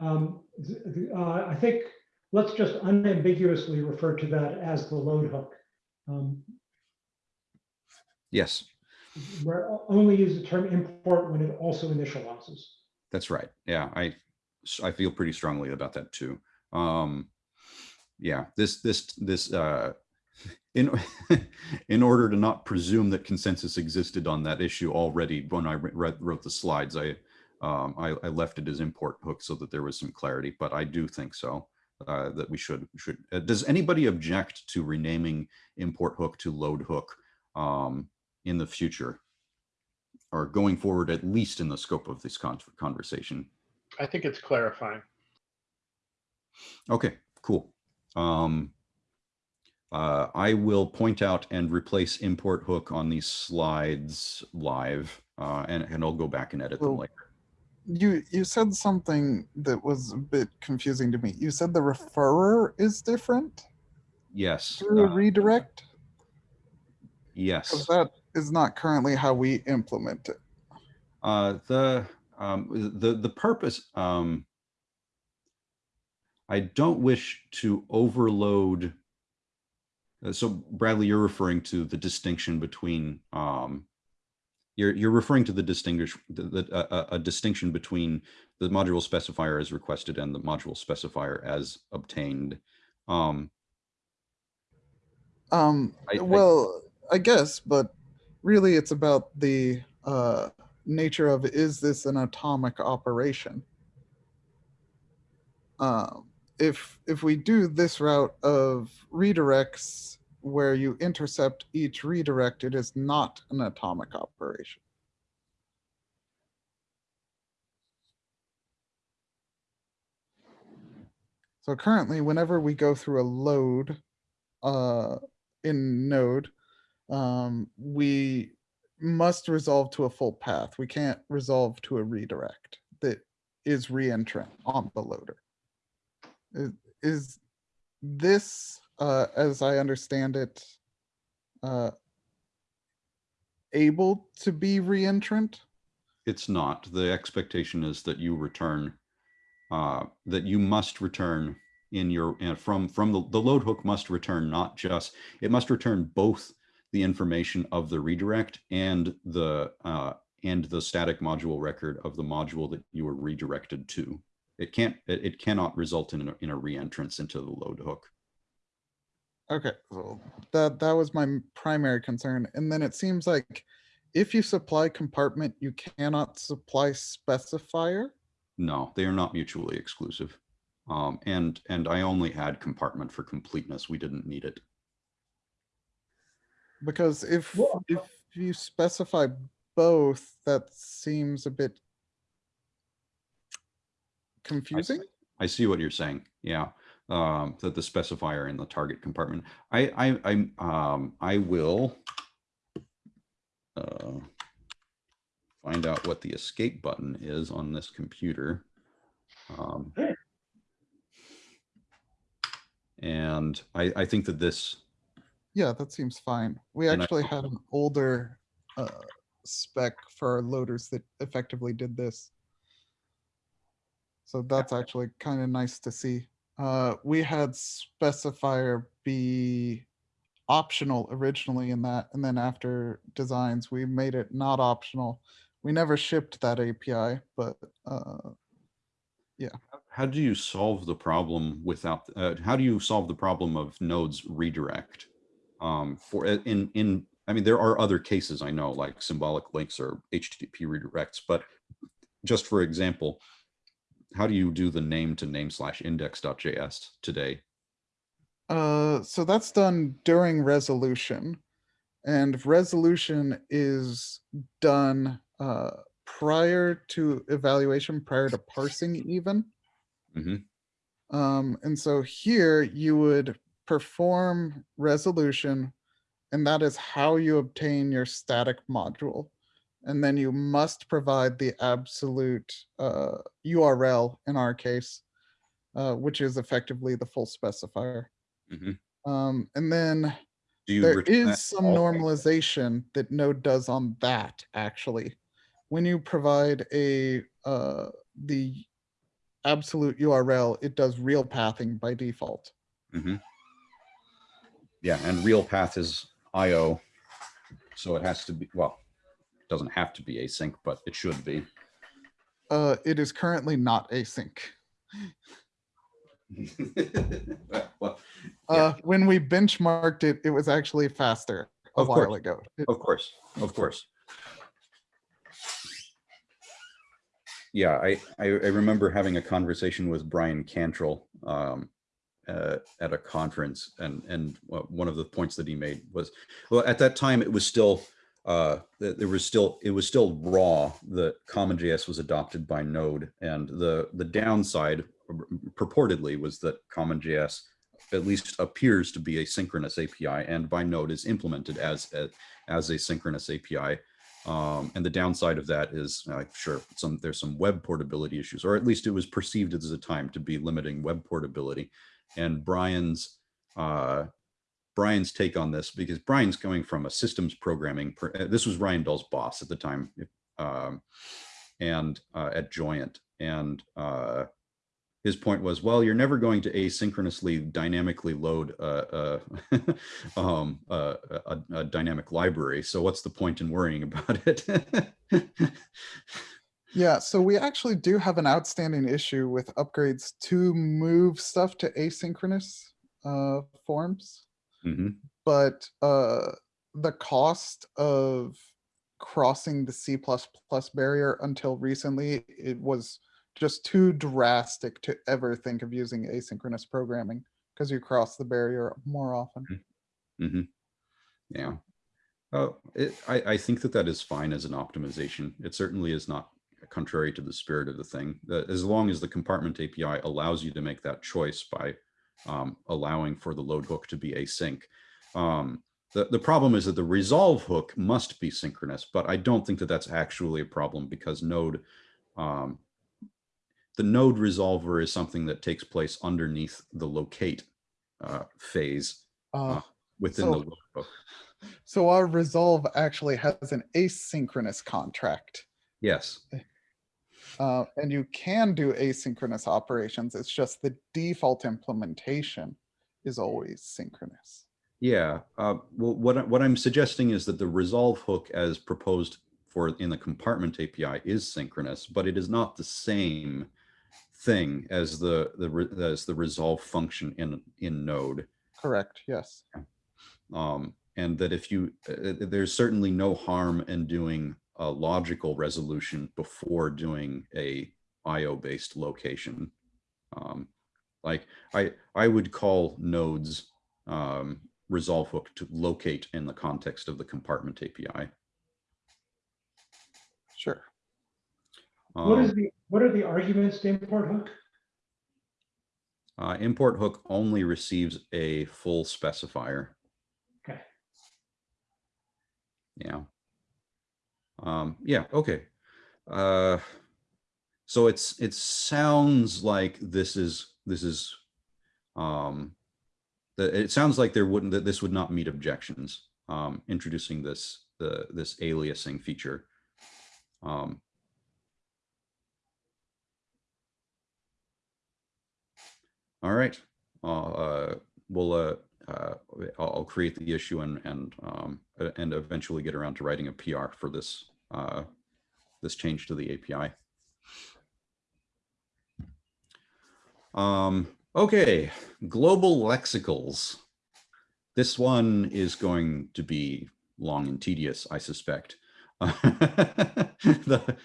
Um, uh, I think, let's just unambiguously refer to that as the load hook. Um, Yes, Where only use the term import when it also initializes. that's right. Yeah, I I feel pretty strongly about that too. Um, yeah, this, this, this, uh, in, in order to not presume that consensus existed on that issue already, when I wrote the slides, I, um, I, I left it as import hook so that there was some clarity, but I do think so. Uh, that we should, should, uh, does anybody object to renaming import hook to load hook, um, in the future? Or going forward, at least in the scope of this con- conversation? I think it's clarifying. Okay, cool. Um, uh, I will point out and replace import hook on these slides live, uh, and, and I'll go back and edit them later. You you said something that was a bit confusing to me. You said the referrer is different Yes, through a uh, redirect? yes. Because that is not currently how we implement it. Uh, the, um, the, the purpose, um, I don't wish to overload. uh, So Bradley, you're referring to the distinction between, um, you're, you're referring to the distinguish, the, the, a, a- a distinction between the module specifier as requested and the module specifier as obtained. Um, Um, I- I- well, I guess, but really it's about the uh, nature of is this an atomic operation? Um, if if we do this route of redirects where you intercept each redirect, it is not an atomic operation. So currently, whenever we go through a load, uh, in node, um, we must resolve to a full path. We can't resolve to a redirect that is reentrant on the loader. Is, is this, uh, as I understand it, uh, able to be reentrant? It's not. The expectation is that you return, uh, that you must return in your, uh, from, from the, the load hook must return not just, it must return both the information of the redirect and the, uh, and the static module record of the module that you were redirected to. It can't, it, it cannot result in a, in a reentrance into the load hook. Okay, so that that was my primary concern. And then it seems like if you supply compartment, you cannot supply specifier. No, they are not mutually exclusive. Um, and, and I only had compartment for completeness. We didn't need it. Because if Well, if you specify both, that seems a bit confusing. I see what you're saying. Yeah. Um, that the specifier in the target compartment. I, I, I'm, um, I will uh, find out what the escape button is on this computer. Um, and I, I think that this, Yeah, that seems fine. We And I- actually had an older uh, spec for our loaders that effectively did this. So that's actually kind of nice to see. Uh, we had specifier be optional originally in that, and then after designs, we made it not optional. We never shipped that API, but uh, how do you solve the problem without, uh, how do you solve the problem of nodes redirect? Um, for, uh, in, in, I mean, there are other cases I know, like symbolic links or HTTP redirects, but just for example, how do you do the name to name slash index.js today? Uh, so that's done during resolution. And resolution is done uh, prior to evaluation, prior to parsing even. Mhm. Um, and so here you would perform resolution, and that is how you obtain your static module. And then you must provide the absolute uh, URL in our case, uh, which is effectively the full specifier. Mhm. Um, and then Do you there is some normalization that Node does on that actually. When you provide a uh, the absolute URL, it does real pathing by default. Mhm. Yeah, and real path is IO. So it has to be, well, doesn't have to be async, but it should be. Uh, it is currently not async. Well, Yeah. Uh, when we benchmarked it, it was actually faster a Of while course. ago. It- Of course, of course. Yeah, I, I, I remember having a conversation with Bryan Cantrill um, uh, at a conference, and and uh, one of the points that he made was, well, at that time it was still, uh, th- there was still, it was still raw. The CommonJS was adopted by Node, and the the downside purportedly was that CommonJS at least appears to be a synchronous API, and by Node is implemented as a, as a synchronous API. Um, and the downside of that is, uh, sure, some there's some web portability issues, or at least it was perceived at the time to be limiting web portability. And Bryan's uh, Bryan's take on this, because Bryan's coming from a systems programming. uh, This was Ryan Dahl's boss at the time, um, and uh, at Joyent, and uh, his point was, well, you're never going to asynchronously dynamically load a, a, um, a, a dynamic library. So what's the point in worrying about it? Yeah, so we actually do have an outstanding issue with upgrades to move stuff to asynchronous uh, forms. Mhm. but uh, the cost of crossing the C++ barrier until recently, it was just too drastic to ever think of using asynchronous programming because you cross the barrier more often. Mhm. Yeah. Oh, it, I, I think that that is fine as an optimization. It certainly is not contrary to the spirit of the thing. As long as the compartment API allows you to make that choice by um, allowing for the load hook to be async. Um, the, the problem is that the resolve hook must be synchronous, but I don't think that that's actually a problem because node, um, the node resolver is something that takes place underneath the locate uh, phase Uh, within So- the load hook. so our resolve actually has an asynchronous contract. Yes. Uh, and you can do asynchronous operations. It's just the default implementation is always synchronous. Yeah. Uh, well, what, what I'm suggesting is that the resolve hook as proposed for in the compartment API is synchronous, but it is not the same thing as the, the, as the resolve function in, in node. Correct, yes. Um, and that if you, uh, uh, there's certainly no harm in doing a logical resolution before doing a IO based location. Um, like I, I would call nodes, um, resolve hook to locate in the context of the compartment API. Sure. What is Um, the, what are the arguments to import hook? uh, import hook only receives a full specifier. Okay. Yeah. Um, yeah, okay. Uh, so it's, it sounds like this is, this is, um, that it sounds like there wouldn't, that this would not meet objections, um, introducing this, the, this aliasing feature. Um, all right, uh, uh, we'll, uh, uh, I'll, I'll create the issue and, and, um, uh, and eventually get around to writing a PR for this, uh, this change to the API. Um, okay, global lexicals. This one is going to be long and tedious, I suspect. The,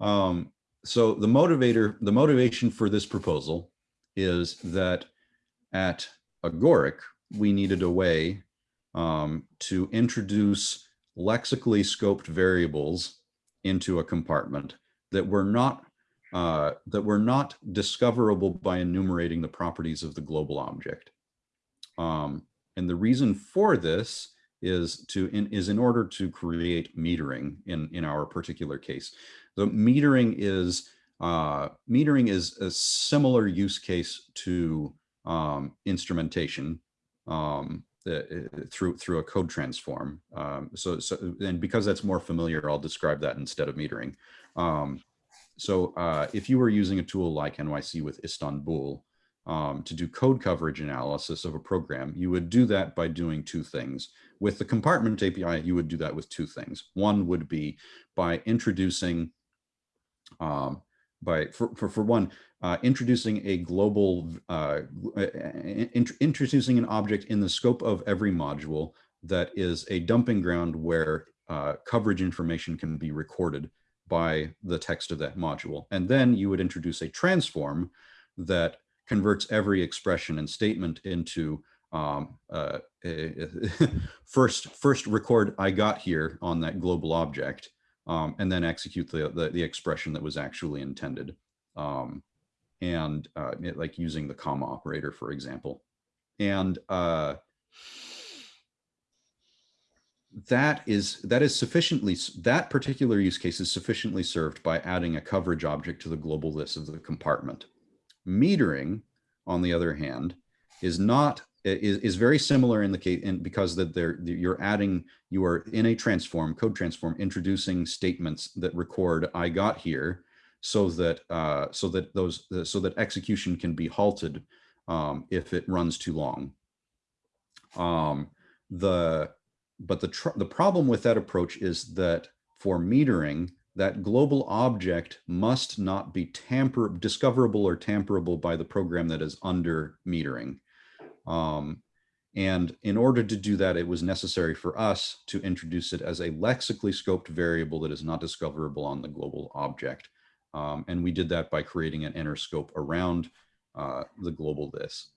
um, so the motivator, the motivation for this proposal is that at Agoric, we needed a way um, to introduce lexically scoped variables into a compartment that were not uh, that were not discoverable by enumerating the properties of the global object. Um, and the reason for this is to in, is in order to create metering in in our particular case. The metering is uh, metering is a similar use case to um, instrumentation um, uh, through through a code transform. Um, so so and because that's more familiar, I'll describe that instead of metering. Um, so uh, if you were using a tool like NYC with Istanbul um, to do code coverage analysis of a program, you would do that by doing two things. With the compartment API, you would do that with two things. One would be by introducing, um, by for, for, for one, uh, introducing a global, uh, int introducing an object in the scope of every module that is a dumping ground where uh, coverage information can be recorded by the text of that module. And then you would introduce a transform that converts every expression and statement into um, uh, a, first, first record I got here on that global object, um, and then execute the, the, the, expression that was actually intended. Um, and uh, it, like using the comma operator, for example. And uh, that is that is sufficiently that particular use case is sufficiently served by adding a coverage object to the global list of the compartment. Metering, on the other hand, is not is, is very similar in the case and because that they're you're adding you are in a transform code transform introducing statements that record I got here so that uh, so that those so that execution can be halted um, if it runs too long. Um, the but the, the problem with that approach is that for metering, that global object must not be tamper discoverable or tamperable by the program that is under metering. Um, and in order to do that, it was necessary for us to introduce it as a lexically scoped variable that is not discoverable on the global object. Um, and we did that by creating an inner scope around uh, the global this.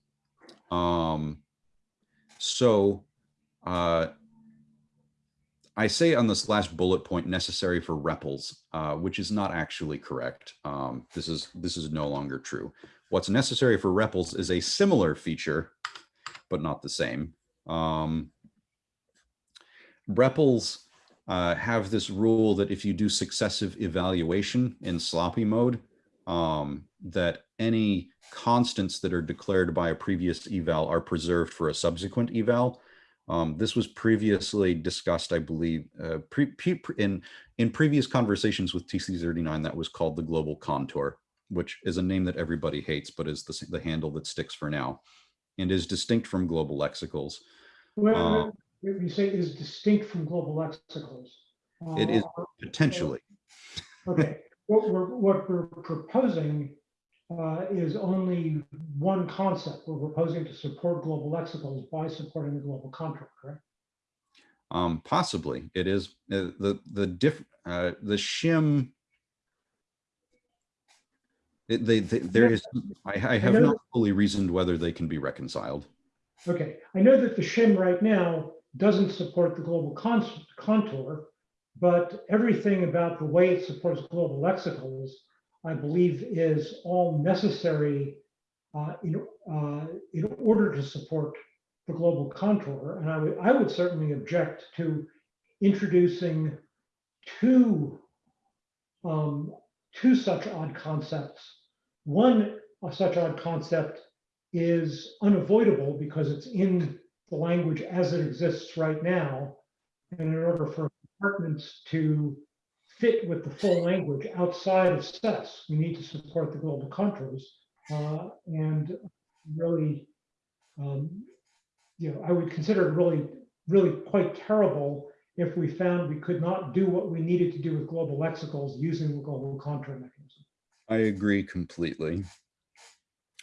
Um, so uh, I say on this last bullet point necessary for REPLs, uh, which is not actually correct. Um, this is this is no longer true. What's necessary for REPLs is a similar feature, but not the same. Um, REPLs uh, have this rule that if you do successive evaluation in sloppy mode, um, that any constants that are declared by a previous eval are preserved for a subsequent eval. Um, this was previously discussed, I believe, uh, pre, in, in previous conversations with TC39 that was called the global contour, which is a name that everybody hates, but is the, the handle that sticks for now and is distinct from global lexicals. Well, uh, you say is distinct from global lexicals. Uh, it is uh, potentially. Okay, what we're, what we're proposing uh, is only one concept. We're proposing to support global lexicals by supporting the global contour, correct? Um, possibly, it is uh, the the diff uh, the shim. They, they, there is I, I have I not fully reasoned whether they can be reconciled. Okay, I know that the shim right now doesn't support the global con contour, but everything about the way it supports global lexicals I believe is all necessary uh, in, uh, in order to support the global contour. And I would, I would certainly object to introducing two, um, two such odd concepts. One such odd concept is unavoidable because it's in the language as it exists right now. And in order for compartments to fit with the full language outside of SES. We need to support the global contours uh, and really, um, you know, I would consider it really, really quite terrible if we found we could not do what we needed to do with global lexicals using the global contour mechanism. I agree completely.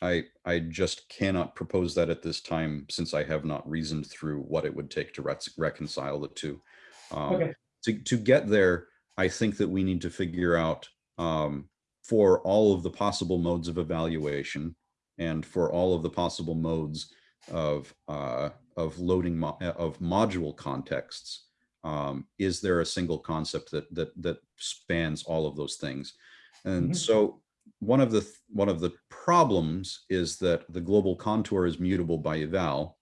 I I just cannot propose that at this time since I have not reasoned through what it would take to reconcile the two. Um, okay. To to get there, I think that we need to figure out um, for all of the possible modes of evaluation and for all of the possible modes of uh, of loading mo of module contexts, um, is there a single concept that that that spans all of those things? And mm -hmm. so one of the one of the problems is that the global contour is mutable by eval.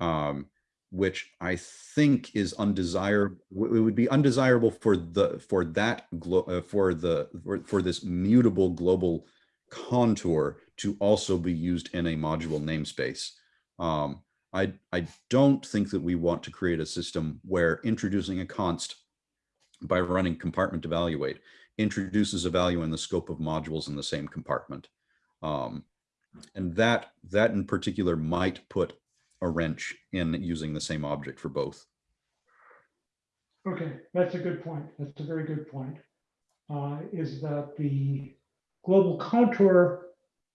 Um, which I think is undesirable. It would be undesirable for the for that uh, for the for, for this mutable global contour to also be used in a module namespace. Um, I I don't think that we want to create a system where introducing a const by running compartment evaluate introduces a value in the scope of modules in the same compartment. Um, and that, that in particular might put a wrench in using the same object for both. Okay, that's a good point. That's a very good point. Uh, Is that the global contour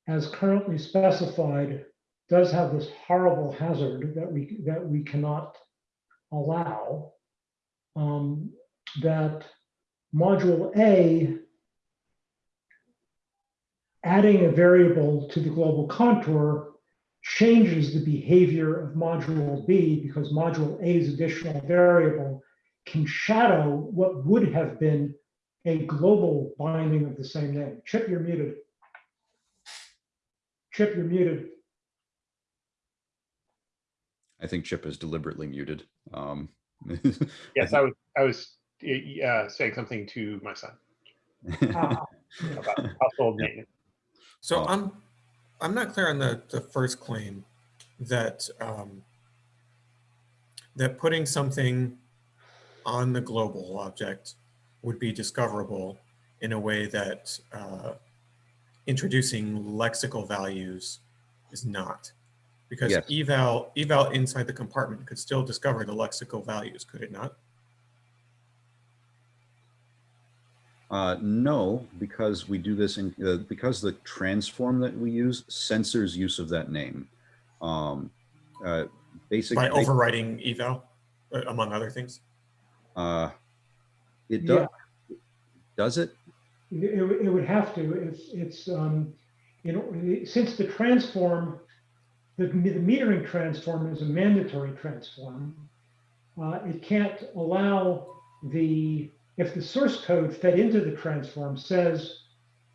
as currently specified does have this horrible hazard that we, that we cannot allow. um, That module A adding a variable to the global contour changes the behavior of module B because module A's additional variable can shadow what would have been a global binding of the same name. Chip, you're muted. Chip, you're muted. I think Chip is deliberately muted. Um, Yes, I was, I was uh, saying something to my son Ah, about household maintenance. So Oh. I'm, I'm not clear on the, the first claim that, um, that putting something on the global object would be discoverable in a way that, uh, introducing lexical values is not. Because Yes. eval, eval inside the compartment could still discover the lexical values, could it not? Uh, no, because we do this in, uh, because the transform that we use censors use of that name. Um, uh, basically, By overriding eval, uh, among other things? uh, it Yeah. does, does it? It, it would- it would have to, it's, it's, um, you know, since the transform, the, the metering transform is a mandatory transform. Uh, it can't allow the, if the source code fed into the transform says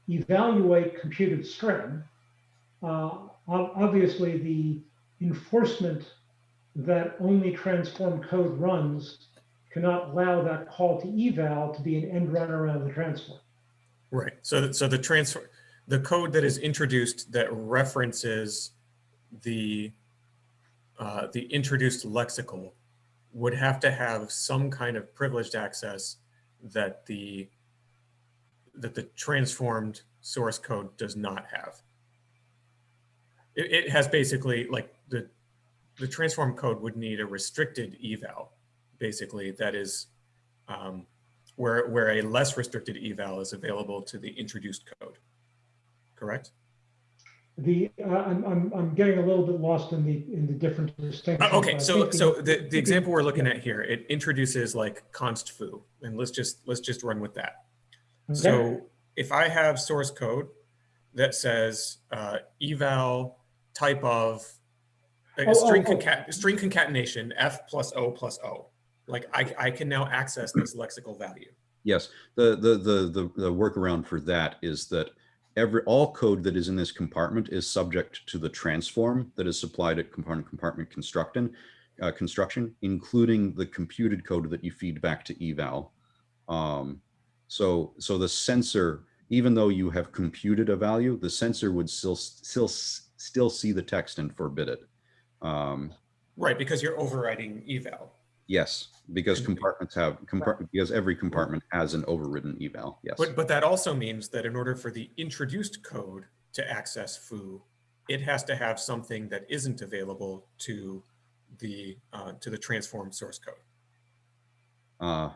evaluate computed string, uh, obviously the enforcement that only transform code runs cannot allow that call to eval to be an end run around the transform. Right. So, so the transfer, the code that is introduced that references the, uh, the introduced lexical would have to have some kind of privileged access that the, that the transformed source code does not have. It, it has basically like the, the transform code would need a restricted eval, basically, that is, um, where, where a less restricted eval is available to the introduced code. Correct? The, uh, I'm, I'm, I'm getting a little bit lost in the, in the different distinctions. Uh, Okay, so, think so the, the example we're looking yeah. at here, it introduces like const foo, and let's just, let's just run with that. Okay. So if I have source code that says uh, eval type of a Oh, string oh, oh. concat, string concatenation f plus o plus o, like I, I can now access this lexical value. Yes, the, the, the, the, the workaround for that is that every, all code that is in this compartment is subject to the transform that is supplied at component compartment construction, uh, construction, including the computed code that you feed back to eval. Um, so, so the censor, even though you have computed a value, the censor would still, still, still see the text and forbid it. Um, Right, because you're overriding eval. Yes, because compartments have, compart, because every compartment has an overridden eval, yes. But, but that also means that in order for the introduced code to access foo, it has to have something that isn't available to the, uh, to the transformed source code. Uh,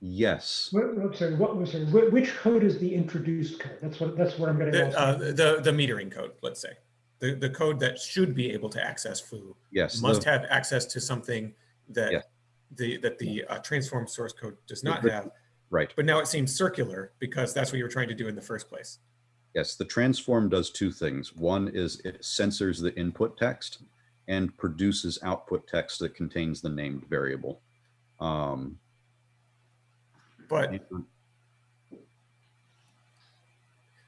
yes, What, I'm sorry, what was, sorry, which code is the introduced code? That's what, that's what I'm getting The, lost. uh, the, the metering code, let's say. The, the code that should be able to access foo yes. must the- have access to something Yeah. that the, that the uh, transformed source code does not have. Right, But now it seems circular because that's what you were trying to do in the first place. yes, the transform does two things. One is it censors the input text and produces output text that contains the named variable. Um, But,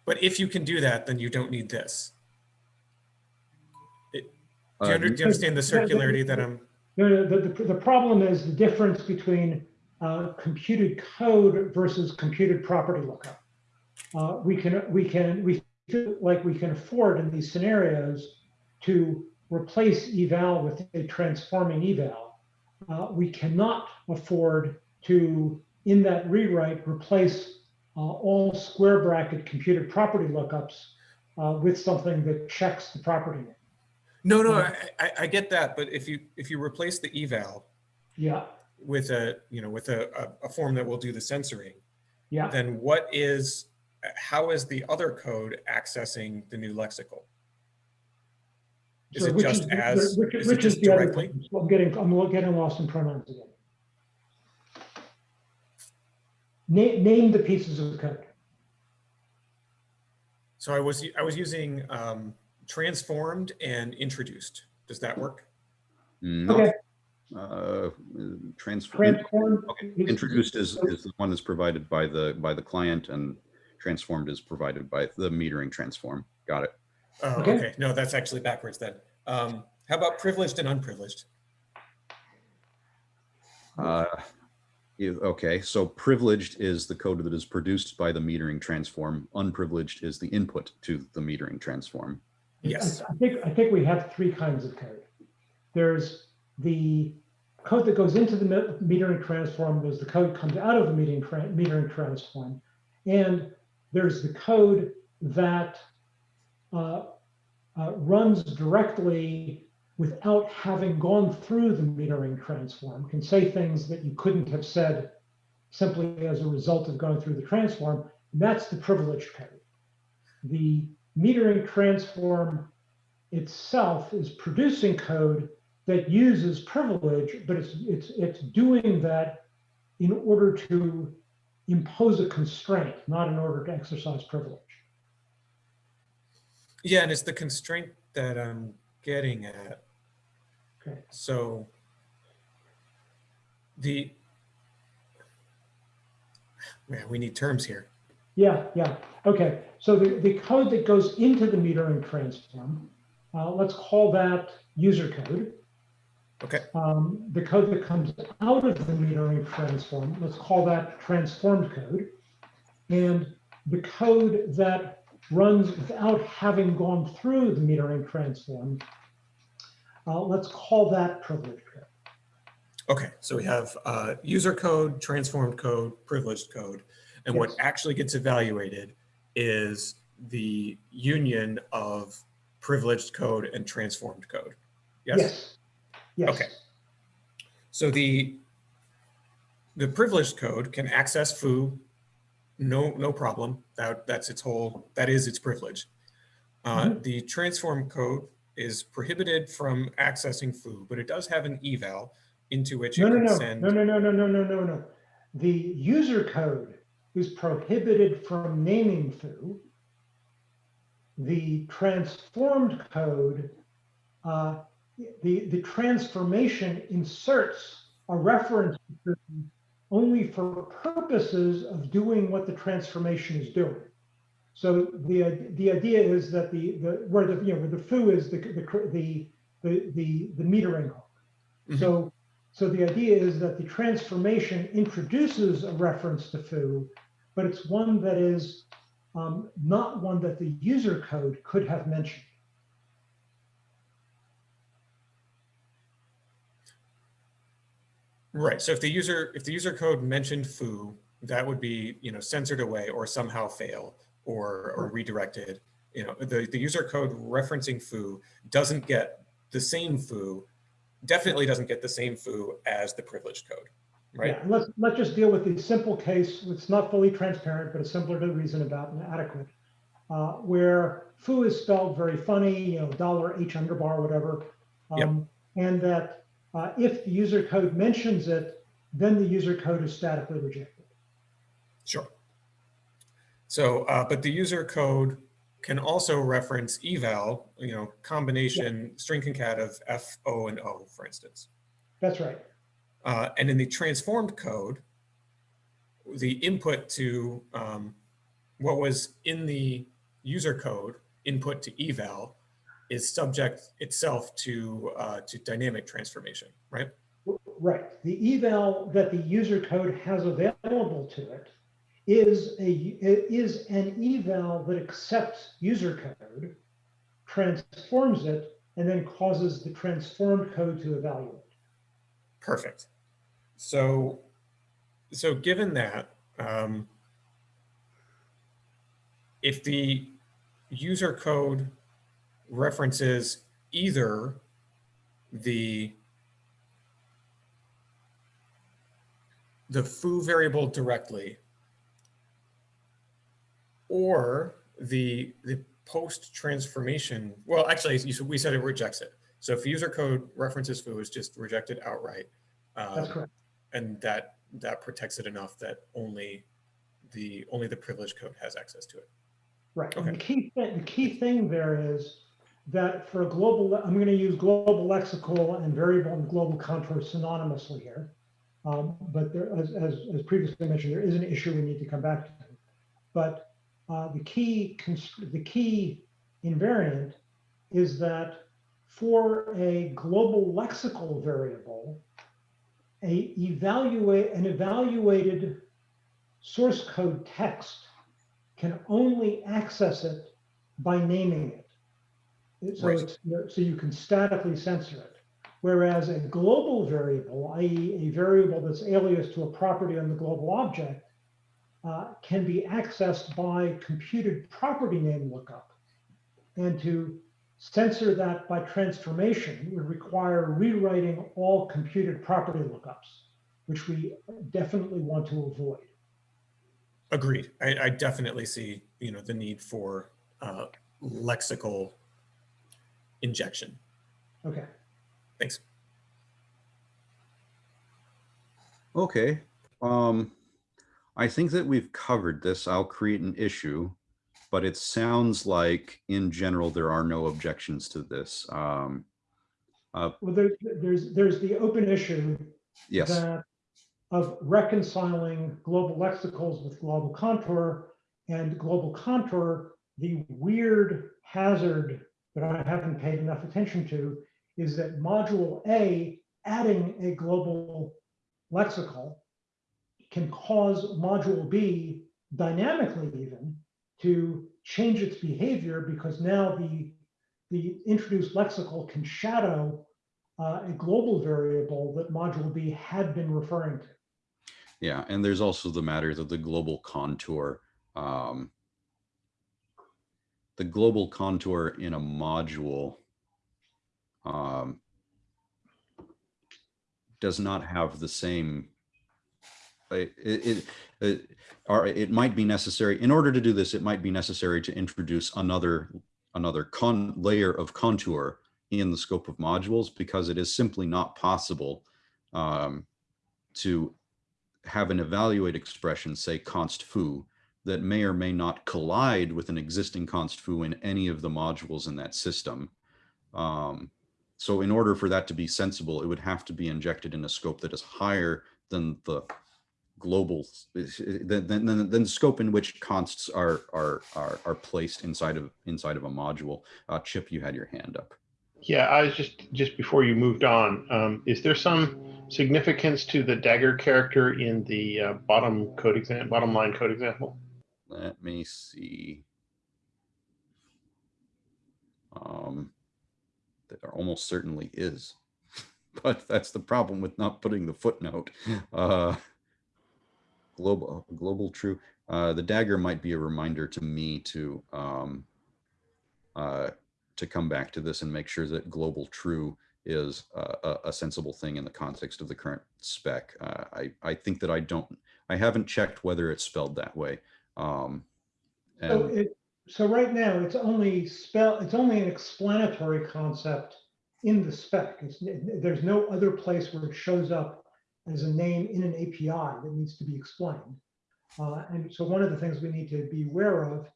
but if you can do that, then you don't need this. Do you, uh, under, do you understand the- circularity that I'm, The, the, the, problem is the difference between uh, computed code versus computed property lookup. Uh, we can, we can, we feel like we can afford in these scenarios to replace eval with a transforming eval. Uh, we cannot afford to, in that rewrite, replace uh, all square bracket computed property lookups uh, with something that checks the property name. No, no, I, I, I get that, but if you, if you replace the eval Yeah, with a, you know, with a, a, a form that will do the censoring, yeah. then what is, how is the other code accessing the new lexical? Is So it just the- as, which- is which just the other directly? So I'm getting, I'm getting lost in pronouns again. Name, name the pieces of code. So I was, I was using um, transformed and introduced. Does that work? No, Okay, uh, transfer, transform. okay, introduced is, is the one that's provided by the, by the client and transformed is provided by the metering transform. Got it. Oh, Okay. okay. No, that's actually backwards then. Um, how about privileged and unprivileged? Uh, Okay, so privileged is the code that is produced by the metering transform. Unprivileged is the input to the metering transform. Yes. I think, I think we have three kinds of code. There's the code that goes into the metering transform, there's the code comes out of the metering, tra- metering transform. And there's the code that uh, uh, runs directly without having gone through the metering transform, can say things that you couldn't have said simply as a result of going through the transform. That's the privileged code. The metering transform itself is producing code that uses privilege, but it's it's it's doing that in order to impose a constraint, not in order to exercise privilege. Yeah, and it's the constraint that I'm getting at. Okay. So the, man, we need terms here. Yeah, yeah. Okay. So the, the code that goes into the metering transform, uh, let's call that user code. Okay. Um, the code that comes out of the metering transform, let's call that transformed code. And the code that runs without having gone through the metering transform, uh, let's call that privileged code. Okay, so we have uh, user code, transformed code, privileged code. And what actually gets evaluated is the union of privileged code and transformed code. Yes? Yes. Yes. Okay. So the, the privileged code can access foo, no, no problem. That, that's its whole, that is its privilege. Uh, Mhm. The transform code is prohibited from accessing foo, but it does have an eval into which it No, no, can no, send. no, no, no, no, no, no, no, no. The user code is prohibited from naming foo. The transformed code, uh, the, the transformation inserts a reference only for purposes of doing what the transformation is doing. So the, the idea is that the, the, where the, you know, where the foo is the, the, the, the, the, the metering hook. Mhm. So, so the idea is that the transformation introduces a reference to foo, but it's one that is um, not one that the user code could have mentioned. Right, so if the user, if the user code mentioned foo, that would be, you know, censored away or somehow fail or, or redirected. You know, the, the user code referencing foo doesn't get the same foo, definitely doesn't get the same foo as the privileged code, right? Yeah, let's, let's just deal with the simple case. It's not fully transparent, but it's simpler to reason about and adequate. Uh, where foo is spelled very funny, you know, dollar H underbar, whatever. Yep. Um, And that uh, if the user code mentions it, then the user code is statically rejected. Sure. So, uh, but the user code can also reference eval, you know, combination string concat of F, O, and O, for instance. That's right. Uh, and in the transformed code, the input to um, what was in the user code, input to eval, is subject itself to uh, to dynamic transformation, right? Right. The eval that the user code has available to it is a is an eval that accepts user code, transforms it, and then causes the transformed code to evaluate. Perfect. So, so given that, um, if the user code references either the the foo variable directly or the the post transformation well actually we said it rejects it so if user code references foo is just rejected outright That's um, correct. And that that protects it enough that only the only the privileged code has access to it Right. And the Okay. key, thi- the key thing there is that for a global, I'm going to use global lexical and variable and global contour synonymously here. Um, But there, as, as, as previously mentioned, there is an issue we need to come back to. But uh, the key, the key invariant is that for a global lexical variable, a evaluate, an evaluated source code text can only access it by naming it. So Right. it's, so you can statically censor it. Whereas a global variable, i.e. a variable that's alias to a property on the global object, uh, can be accessed by computed property name lookup. And to censor that by transformation would require rewriting all computed property lookups, which we definitely want to avoid. agreed i, I definitely see you know the need for uh, lexical injection Okay. thanks Okay, um, I think that we've covered this. I'll create an issue, but it sounds like in general, there are no objections to this. Um, Well, there, there's, there's the open issue yes, that of reconciling global lexicals with global contour and global contour, the weird hazard that I haven't paid enough attention to is that module A, adding a global lexical can cause module B dynamically even to change its behavior because now the the introduced lexical can shadow uh, a global variable that module B had been referring to. yeah, and there's also the matter that the global contour, um, the global contour in a module um, does not have the same it, it, it, or it might be necessary, in order to do this, it might be necessary to introduce another, another con layer of contour in the scope of modules because it is simply not possible um, to have an evaluate expression, say const foo, that may or may not collide with an existing const foo in any of the modules in that system. Um, so in order for that to be sensible, it would have to be injected in a scope that is higher than the global, than, than, than, the scope in which consts are, are, are, are placed inside of, inside of a module. Uh, Chip, you had your hand up. Yeah, I was just, just before you moved on, um, is there some significance to the dagger character in the uh, bottom code exam, bottom line code example? Let me see. Um, there almost certainly is, but that's the problem with not putting the footnote. Uh, global, global true. Uh, the dagger might be a reminder to me to um, uh, to come back to this and make sure that global true is uh, a, a sensible thing in the context of the current spec. Uh, I I think that I don't. I haven't checked whether it's spelled that way. Um, So it, so right now, it's only spell, it's only an explanatory concept in the spec. It's, there's no other place where it shows up as a name in an API that needs to be explained. Uh, and so one of the things we need to be aware of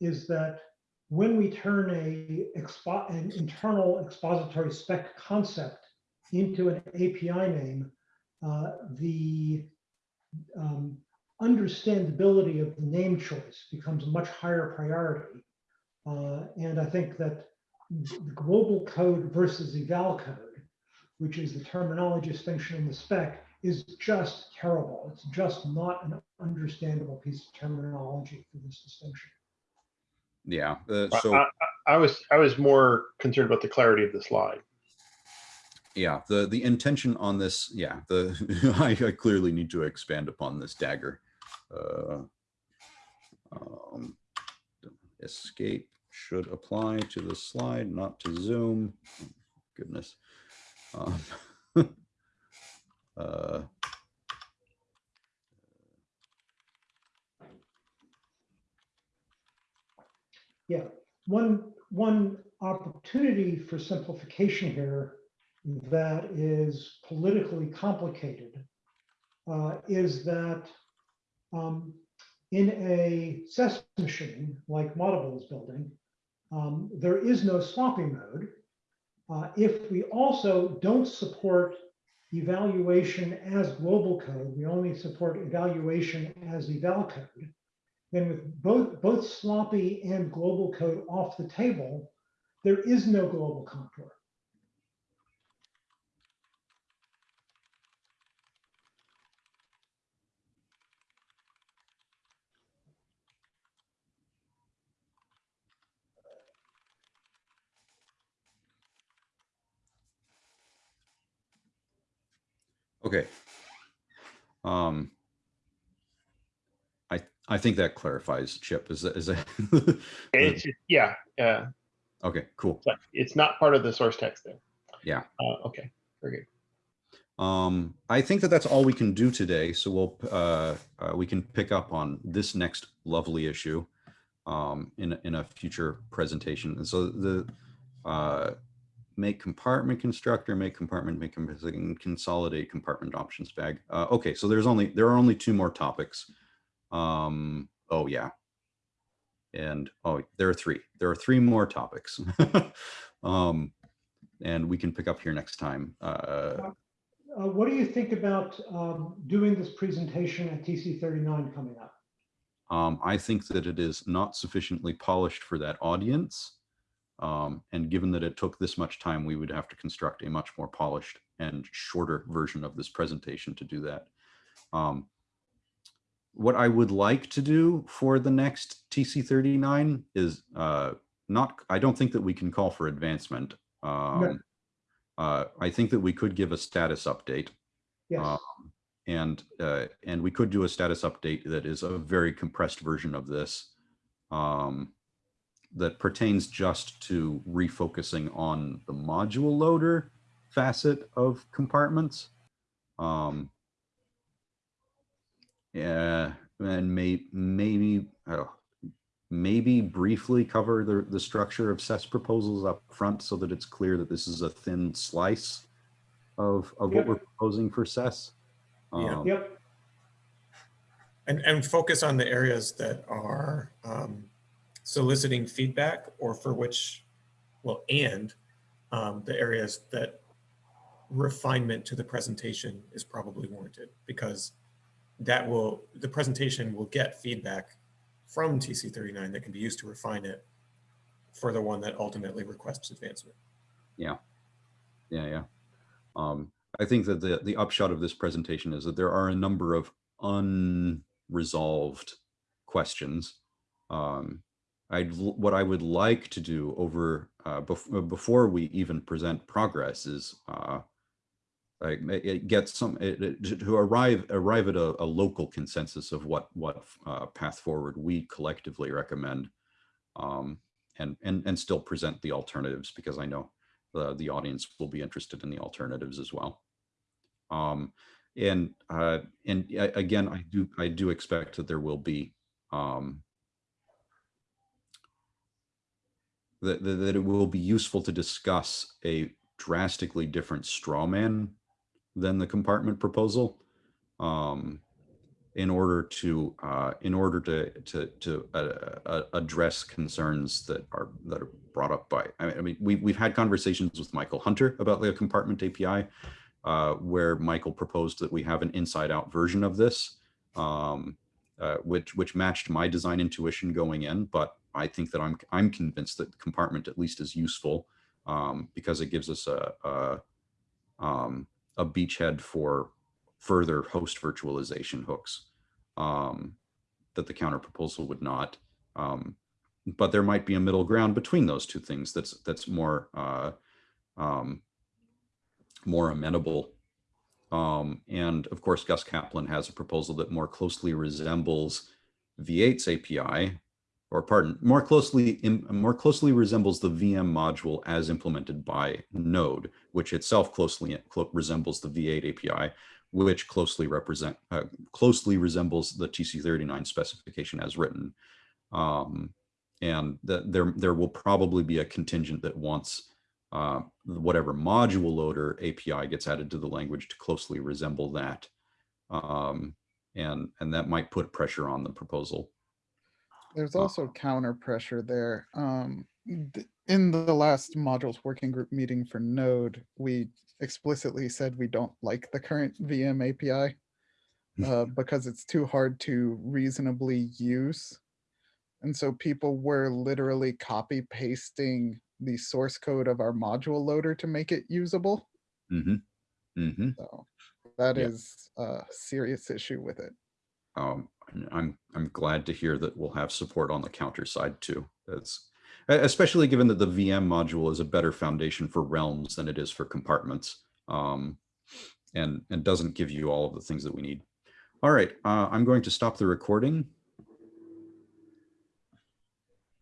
is that when we turn a expo, an internal expository spec concept into an API name, uh, the um, understandability of the name choice becomes a much higher priority. Uh, and I think that the global code versus eval code, which is the terminology distinction in the spec, is just terrible. It's just not an understandable piece of terminology for this distinction. yeah, uh, so I, I I was, I was more concerned about the clarity of the slide. yeah, the the intention on this, yeah, the I, I clearly need to expand upon this dagger. Uh, um, escape should apply to the slide, not to Zoom. Oh, Goodness. Um, uh, Yeah, one, one opportunity for simplification here that is politically complicated uh, is that um, in a SES machine, like Moddable is building, um, there is no sloppy mode. Uh, if we also don't support evaluation as global code, we only support evaluation as eval code, then with both, both sloppy and global code off the table, there is no global contour. Okay. Um, I, I think that clarifies, Chip, is that, is that? It's, just- yeah, uh, Okay, cool. it's not part of the source text there. Yeah. Uh, okay, very good. Um, I think that that's all we can do today. So we'll, uh, uh, we can pick up on this next lovely issue um, in, a- in a future presentation. And so the, uh, make compartment constructor, make compartment, make compartment, consolidate compartment options bag. Uh, okay, so there's only, there are only two more topics. Um, oh yeah. And, oh, there are three. There are three more topics. Um, and we can pick up here next time. Uh, Uh, what do you think about um, doing this presentation at TC 39 coming up? Um, I think that it is not sufficiently polished for that audience. Um, and given that it took this much time, we would have to construct a much more polished and shorter version of this presentation to do that. Um, what I would like to do for the next TC39 is uh, not, I don't think that we can call for advancement. Um, uh, I think that we could give a status update. Yes, Um, and uh, and we could do a status update that is a very compressed version of this um, that pertains just to refocusing on the module loader facet of compartments. Um, yeah, and may maybe oh, maybe briefly cover the the structure of SES proposals up front so that it's clear that this is a thin slice of of what we're proposing for SES. Yeah. Um, yep, And, and focus on the areas that are um, soliciting feedback or for which, well, and um, the areas that refinement to the presentation is probably warranted because that will, the presentation will get feedback from TC39 that can be used to refine it for the one that ultimately requests advancement. Yeah, yeah. Um, I think that the, the upshot of this presentation is that there are a number of unresolved questions. Um, I'd, what I would like to do over, uh, bef- before we even present progress is, uh, like, some, it, it- to- arrive, arrive at a, a local consensus of what, what, uh, path forward we collectively recommend. Um, and, and, and still present the alternatives because I know the, the audience will be interested in the alternatives as well. Um, and, uh, and again, I do, I do expect that there will be, um, that, that, it will be useful to discuss a drastically different straw man than the compartment proposal. Um, in order to, uh, in order to, to, to, uh, uh, address concerns that are, that are brought up by, I mean- I mean, we, we've had conversations with Michael Hunter about the compartment API, uh, where Michael proposed that we have an inside out version of this, um, uh, which, which matched my design intuition going in, but I think that I'm, I'm convinced that the compartment at least is useful, um, because it gives us a, a, um, a beachhead for further host virtualization hooks um, that the counter proposal would not. Um, but there might be a middle ground between those two things that's that's more uh, um, more amenable. Um, and of course, Gus Caplan has a proposal that more closely resembles V8's API, or pardon, more closely, more closely resembles the VM module as implemented by Node, which itself closely clo- resembles the V8 API, which closely represent, uh, closely resembles the TC39 specification as written. Um, and that there, there will probably be a contingent that wants uh, whatever module loader API gets added to the language to closely resemble that. Um, and, and that might put pressure on the proposal. There's also counter pressure there. Um, th- in the last modules working group meeting for Node, we explicitly said we don't like the current VM API uh, because it's too hard to reasonably use. And so people were literally copy pasting the source code of our module loader to make it usable. hmm hmm So that Yeah. is a serious issue with it. um, I'm I'm glad to hear that we'll have support on the counter side too. That's especially given that the VM module is a better foundation for realms than it is for compartments, um, and and doesn't give you all of the things that we need. All right, uh, I'm going to stop the recording